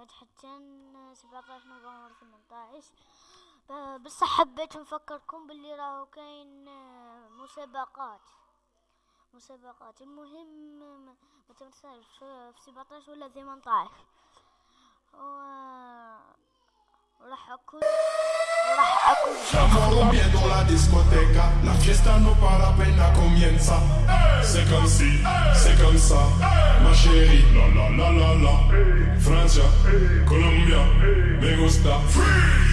حتى 17 نوفمبر 18 ب- بصح حبيت نفكركم باللي راهو كاين آه، مسابقات. مسابقات. المهم ما تنساش في 17 ولا 18 و- وراح اكون وراح أكون Estamos جاهز rompiendo la discoteca, la fiesta no para apenas comienza. C'est comme si, c'est comme ça, ma chérie. La la la la la. Francia, Colombia, me gusta. Freeze.